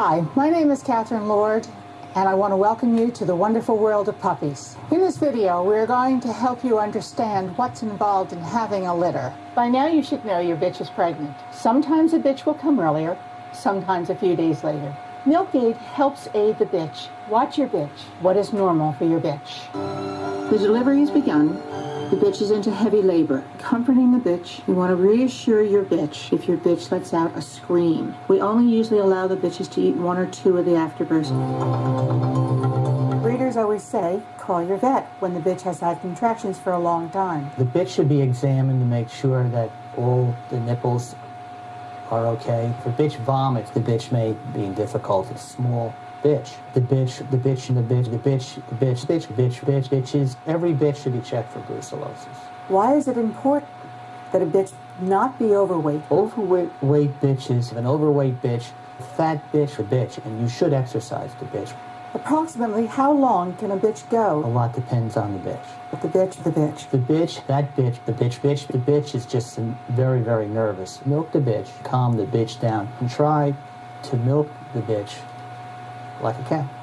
Hi, my name is Catherine Lord, and I want to welcome you to the wonderful world of puppies. In this video, we're going to help you understand what's involved in having a litter. By now, you should know your bitch is pregnant. Sometimes a bitch will come earlier, sometimes a few days later. Milk-Aid helps aid the bitch. Watch your bitch. What is normal for your bitch? The delivery has begun. The bitch is into heavy labor. Comforting the bitch, you want to reassure your bitch if your bitch lets out a scream. We only usually allow the bitches to eat one or two of the afterbirths. Breeders always say, call your vet when the bitch has had contractions for a long time. The bitch should be examined to make sure that all the nipples are okay. If a bitch vomits, the bitch may be in difficulty. Small bitch. The bitch, the bitch, and the bitch, the bitch, the bitch, bitch, bitch, bitch, bitches. Every bitch should be checked for brucellosis. Why is it important that a bitch not be overweight? Overweight weight bitches, an overweight bitch, fat bitch, a bitch, and you should exercise the bitch. Approximately how long can a bitch go? A lot depends on the bitch. With the bitch, the bitch. The bitch, that bitch, the bitch, bitch, the bitch is just very, very nervous. Milk the bitch, calm the bitch down, and try to milk the bitch like a cow.